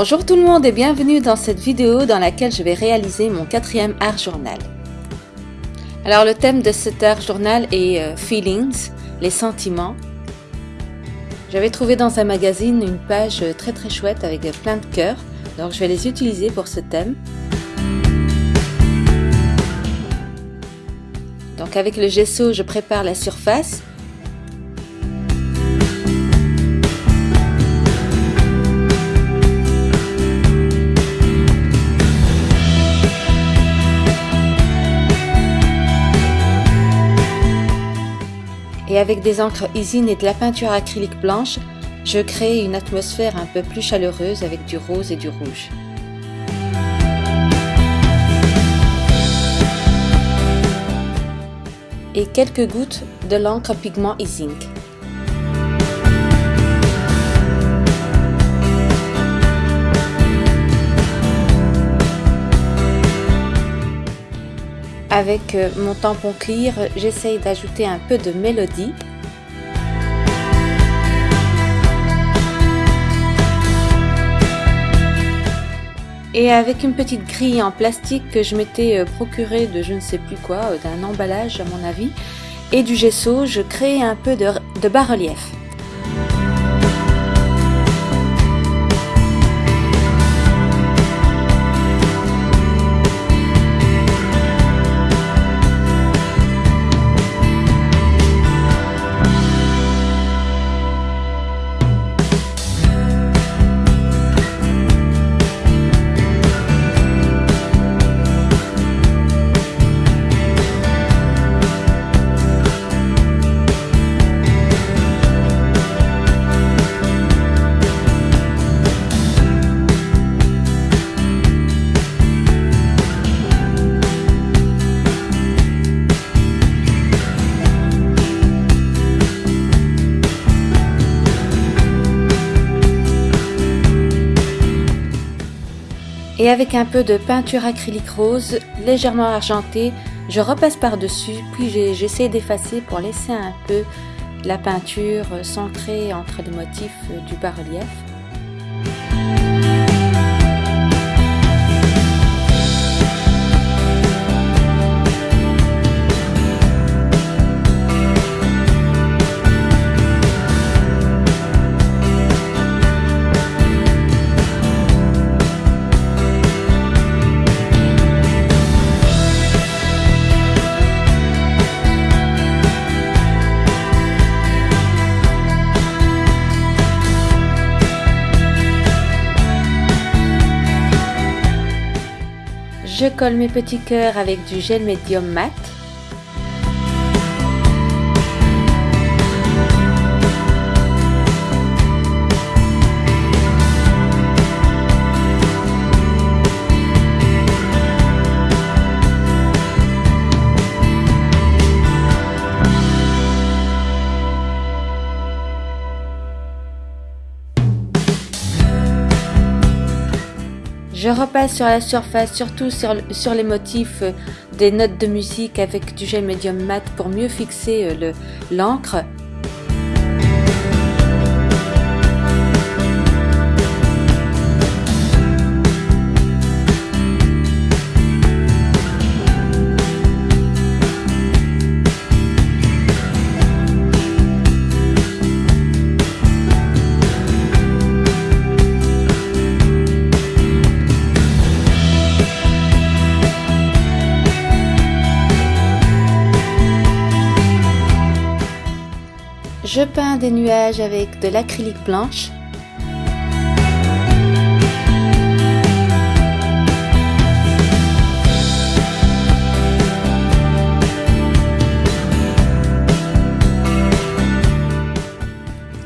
Bonjour tout le monde et bienvenue dans cette vidéo dans laquelle je vais réaliser mon quatrième art journal. Alors le thème de cet art journal est euh, Feelings, les sentiments. J'avais trouvé dans un magazine une page très très chouette avec plein de cœurs, donc je vais les utiliser pour ce thème. Donc avec le gesso, je prépare la surface et avec des encres Isine et de la peinture acrylique blanche, je crée une atmosphère un peu plus chaleureuse avec du rose et du rouge. Et quelques gouttes de l'encre pigment Ising. Avec euh, mon tampon clear, j'essaye d'ajouter un peu de mélodie. Et avec une petite grille en plastique que je m'étais euh, procurée de je ne sais plus quoi, euh, d'un emballage à mon avis, et du gesso, je crée un peu de, de bas-relief. Et avec un peu de peinture acrylique rose légèrement argentée, je repasse par-dessus puis j'essaie d'effacer pour laisser un peu la peinture centrée entre les motifs du bas-relief. Je colle mes petits cœurs avec du gel médium mat. Je repasse sur la surface, surtout sur, les motifs euh, des notes de musique avec du gel médium mat pour mieux fixer euh, l'encre. Je peins des nuages avec de l'acrylique blanche.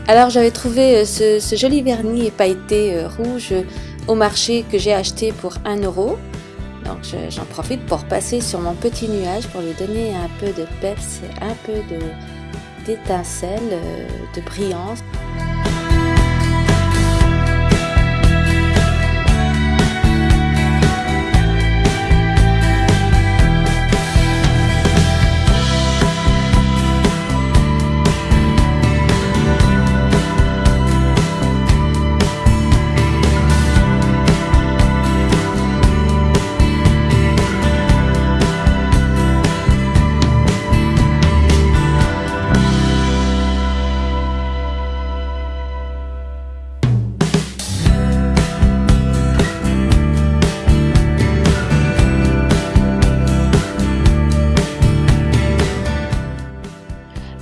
Alors j'avais trouvé euh, ce, joli vernis pailleté euh, rouge au marché que j'ai acheté pour 1 euro. Donc j'en profite pour passer sur mon petit nuage pour lui donner un peu de peps, un peu de, d'étincelles, euh, de brillance.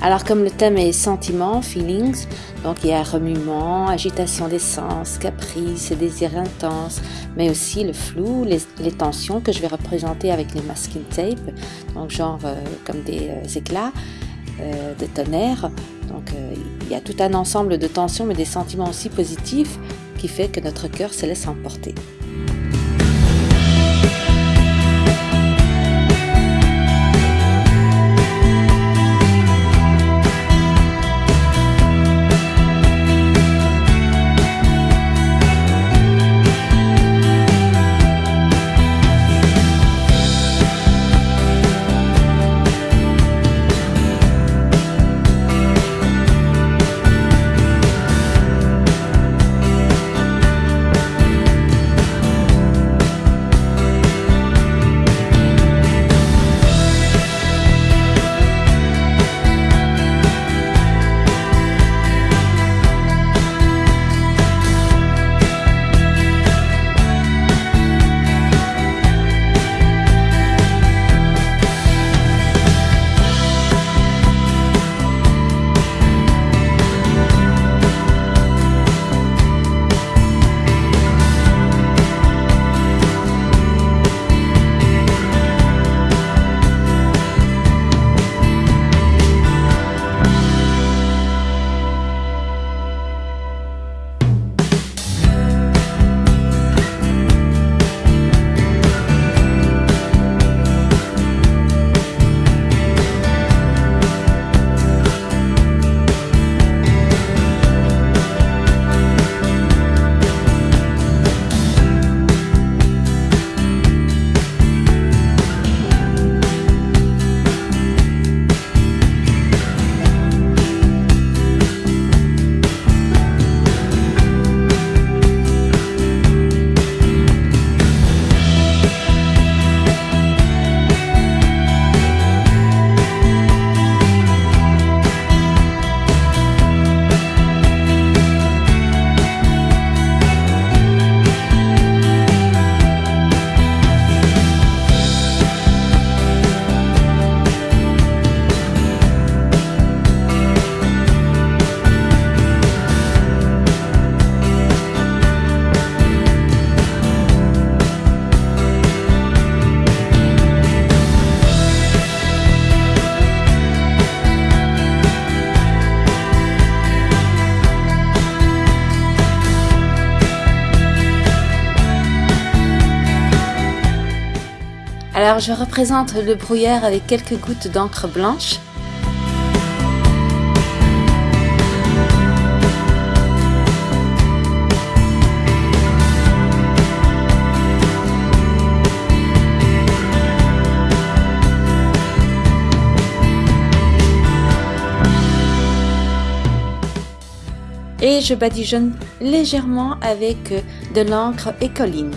Alors comme le thème est sentiment, feelings, donc il y a remuement, agitation des sens, caprice, désir intense, mais aussi le flou, les, tensions que je vais représenter avec les masking tape, donc genre euh, comme des euh, éclats euh, de tonnerre. Donc il y a tout un ensemble de tensions mais des sentiments aussi positifs qui fait que notre cœur se laisse emporter. Alors je représente le brouillard avec quelques gouttes d'encre blanche. Et je badigeonne légèrement avec de l'encre écoline.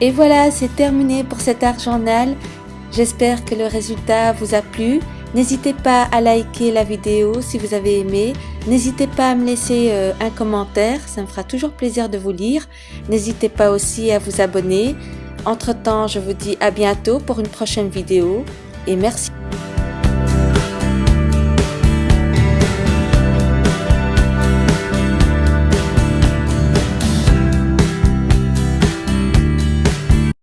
Et voilà, c'est terminé pour cet art journal. J'espère que le résultat vous a plu N'hésitez pas à liker la vidéo si vous avez aimé. N'hésitez pas à me laisser euh, un commentaire, ça me fera toujours plaisir de vous lire. N'hésitez pas aussi à vous abonner. Entre temps, je vous dis à bientôt pour une prochaine vidéo et merci